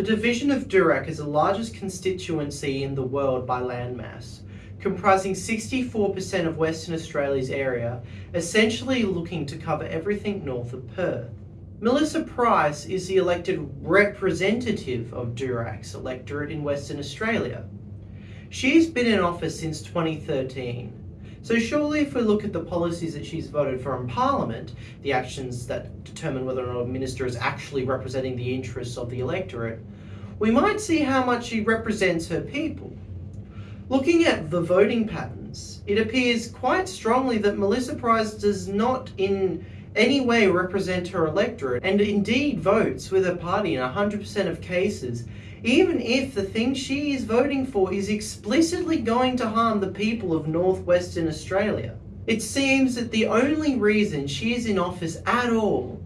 The division of Durack is the largest constituency in the world by landmass, comprising 64% of Western Australia's area, essentially looking to cover everything north of Perth. Melissa Price is the elected representative of Durack's electorate in Western Australia. She's been in office since 2013. So surely if we look at the policies that she's voted for in Parliament, the actions that determine whether or not a minister is actually representing the interests of the electorate, we might see how much she represents her people. Looking at the voting patterns, it appears quite strongly that Melissa Price does not in any way represent her electorate and indeed votes with her party in 100% of cases even if the thing she is voting for is explicitly going to harm the people of northwestern Australia. It seems that the only reason she is in office at all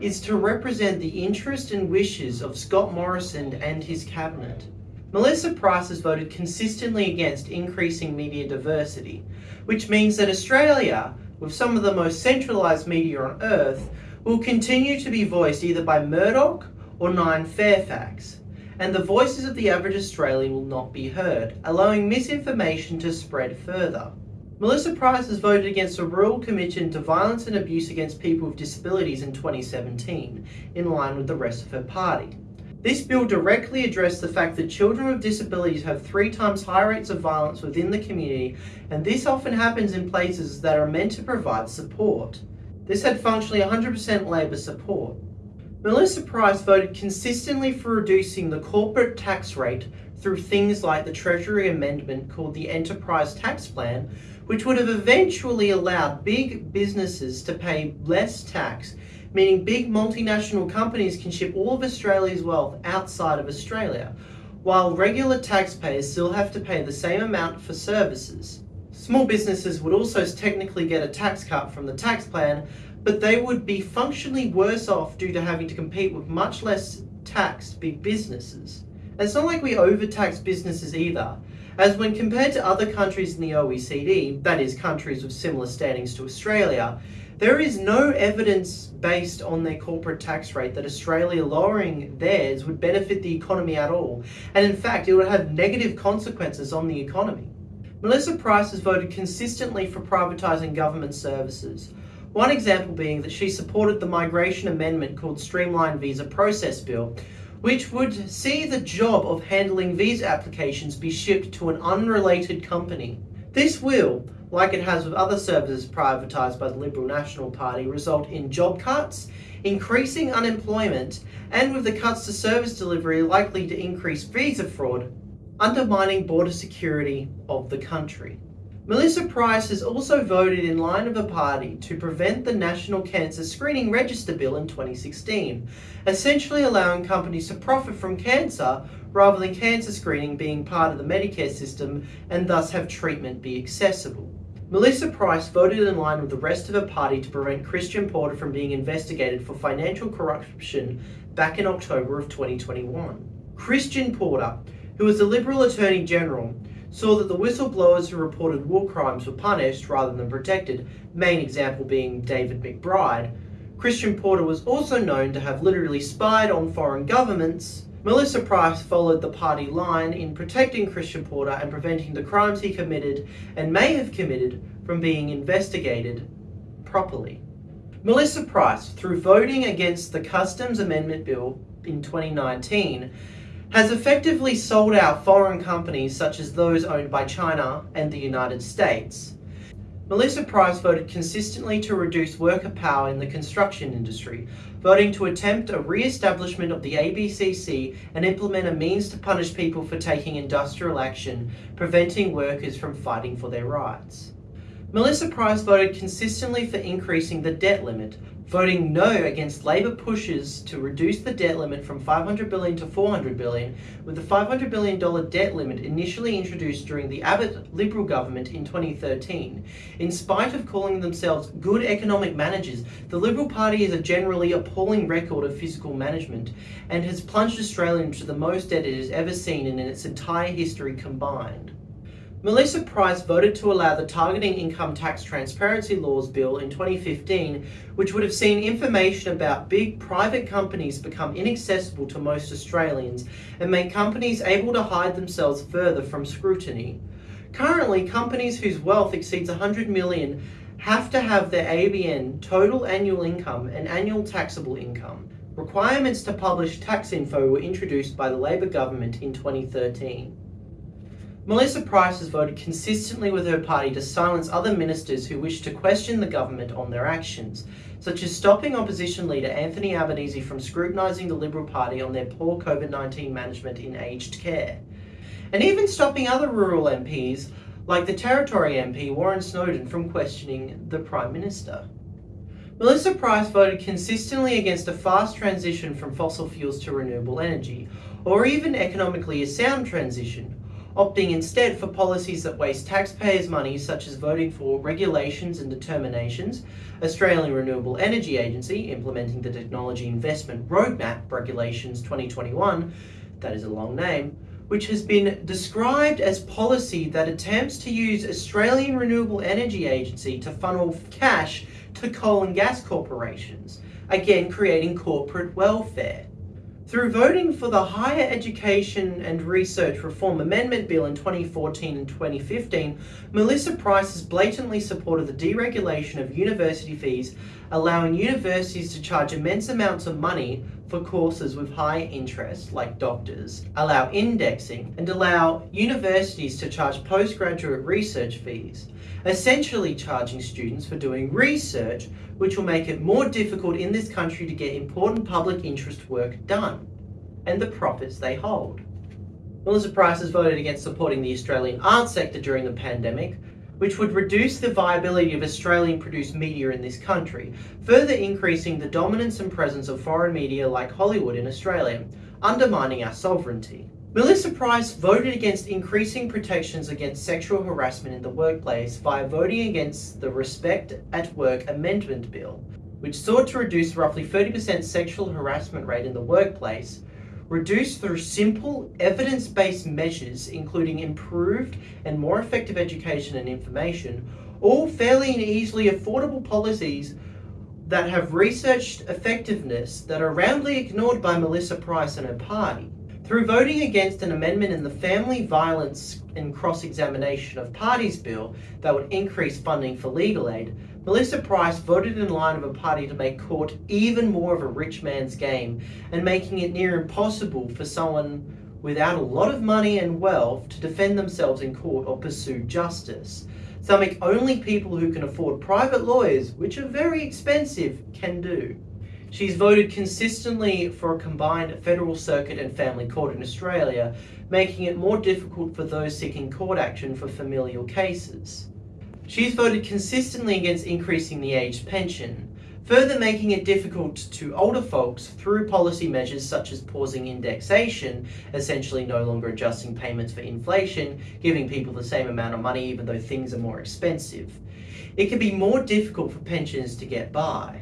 is to represent the interest and wishes of Scott Morrison and his cabinet. Melissa Price has voted consistently against increasing media diversity, which means that Australia, with some of the most centralised media on earth, will continue to be voiced either by Murdoch or Nine Fairfax, and the voices of the average Australian will not be heard, allowing misinformation to spread further. Melissa Price has voted against a Royal Commission to Violence and Abuse Against People with Disabilities in 2017, in line with the rest of her party. This bill directly addressed the fact that children with disabilities have three times higher rates of violence within the community, and this often happens in places that are meant to provide support. This had functionally 100% Labor support. Melissa Price voted consistently for reducing the corporate tax rate through things like the Treasury amendment called the Enterprise Tax Plan, which would have eventually allowed big businesses to pay less tax, meaning big multinational companies can ship all of Australia's wealth outside of Australia, while regular taxpayers still have to pay the same amount for services. Small businesses would also technically get a tax cut from the tax plan, but they would be functionally worse off due to having to compete with much less taxed big businesses. It's not like we overtax businesses either, as when compared to other countries in the OECD, that is countries with similar standings to Australia, there is no evidence based on their corporate tax rate that Australia lowering theirs would benefit the economy at all, and in fact it would have negative consequences on the economy. Melissa Price has voted consistently for privatising government services, one example being that she supported the migration amendment called Streamlined Visa Process Bill, which would see the job of handling visa applications be shipped to an unrelated company. This will, like it has with other services privatised by the Liberal National Party, result in job cuts, increasing unemployment, and with the cuts to service delivery likely to increase visa fraud, undermining border security of the country. Melissa Price has also voted in line of a party to prevent the National Cancer Screening Register Bill in 2016, essentially allowing companies to profit from cancer rather than cancer screening being part of the Medicare system and thus have treatment be accessible. Melissa Price voted in line with the rest of her party to prevent Christian Porter from being investigated for financial corruption back in October of 2021. Christian Porter, who was the Liberal Attorney General, saw that the whistleblowers who reported war crimes were punished rather than protected, main example being David McBride. Christian Porter was also known to have literally spied on foreign governments. Melissa Price followed the party line in protecting Christian Porter and preventing the crimes he committed and may have committed from being investigated properly. Melissa Price, through voting against the Customs Amendment Bill in 2019, has effectively sold out foreign companies such as those owned by China and the United States. Melissa Price voted consistently to reduce worker power in the construction industry, voting to attempt a re-establishment of the ABCC and implement a means to punish people for taking industrial action, preventing workers from fighting for their rights. Melissa Price voted consistently for increasing the debt limit, voting no against Labor pushes to reduce the debt limit from 500 billion to 400 billion, with the 500 billion dollar debt limit initially introduced during the Abbott Liberal government in 2013. In spite of calling themselves good economic managers, the Liberal Party has a generally appalling record of fiscal management and has plunged Australia into the most debt it has ever seen in its entire history combined. Melissa Price voted to allow the Targeting Income Tax Transparency Laws Bill in 2015, which would have seen information about big private companies become inaccessible to most Australians and make companies able to hide themselves further from scrutiny. Currently, companies whose wealth exceeds 100 million have to have their ABN, total annual income, and annual taxable income. Requirements to publish tax info were introduced by the Labor government in 2013. Melissa Price has voted consistently with her party to silence other ministers who wish to question the government on their actions, such as stopping opposition leader Anthony Albanese from scrutinising the Liberal Party on their poor COVID-19 management in aged care. And even stopping other rural MPs, like the Territory MP Warren Snowdon, from questioning the Prime Minister. Melissa Price voted consistently against a fast transition from fossil fuels to renewable energy, or even economically a sound transition, opting instead for policies that waste taxpayers' money such as voting for regulations and determinations, Australian Renewable Energy Agency implementing the Technology Investment Roadmap Regulations 2021, that is a long name, which has been described as policy that attempts to use Australian Renewable Energy Agency to funnel cash to coal and gas corporations, again creating corporate welfare. Through voting for the Higher Education and Research Reform Amendment Bill in 2014 and 2015, Melissa Price has blatantly supported the deregulation of university fees, allowing universities to charge immense amounts of money for courses with high interest, like doctors, allow indexing, and allow universities to charge postgraduate research fees, essentially charging students for doing research which will make it more difficult in this country to get important public interest work done, and the profits they hold. Melissa Price has voted against supporting the Australian arts sector during the pandemic, which would reduce the viability of Australian produced media in this country, further increasing the dominance and presence of foreign media like Hollywood in Australia, undermining our sovereignty. Melissa Price voted against increasing protections against sexual harassment in the workplace by voting against the Respect at Work Amendment Bill, which sought to reduce roughly 30% sexual harassment rate in the workplace, reduced through simple, evidence-based measures including improved and more effective education and information, all fairly and easily affordable policies that have researched effectiveness that are roundly ignored by Melissa Price and her party. Through voting against an amendment in the Family Violence and Cross-Examination of Parties Bill that would increase funding for legal aid, Melissa Price voted in line of a party to make court even more of a rich man's game and making it near impossible for someone without a lot of money and wealth to defend themselves in court or pursue justice. Something only people who can afford private lawyers, which are very expensive, can do. She's voted consistently for a combined federal circuit and family court in Australia, making it more difficult for those seeking court action for familial cases. She's voted consistently against increasing the aged pension, further making it difficult to older folks through policy measures such as pausing indexation, essentially no longer adjusting payments for inflation, giving people the same amount of money even though things are more expensive. It can be more difficult for pensioners to get by.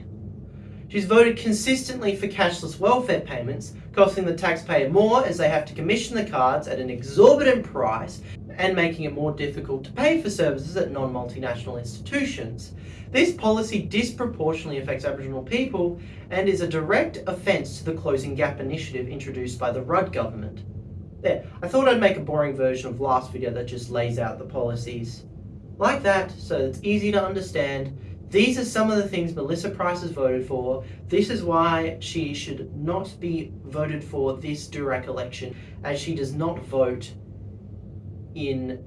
She's voted consistently for cashless welfare payments, costing the taxpayer more as they have to commission the cards at an exorbitant price and making it more difficult to pay for services at non-multinational institutions. This policy disproportionately affects Aboriginal people and is a direct offence to the Closing Gap initiative introduced by the Rudd government. There, I thought I'd make a boring version of last video that just lays out the policies. Like that, so it's easy to understand, these are some of the things Melissa Price has voted for. This is why she should not be voted for this Durack election, as she does not vote in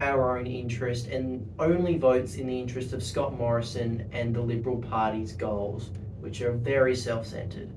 our own interest and only votes in the interest of Scott Morrison and the Liberal Party's goals, which are very self-centred.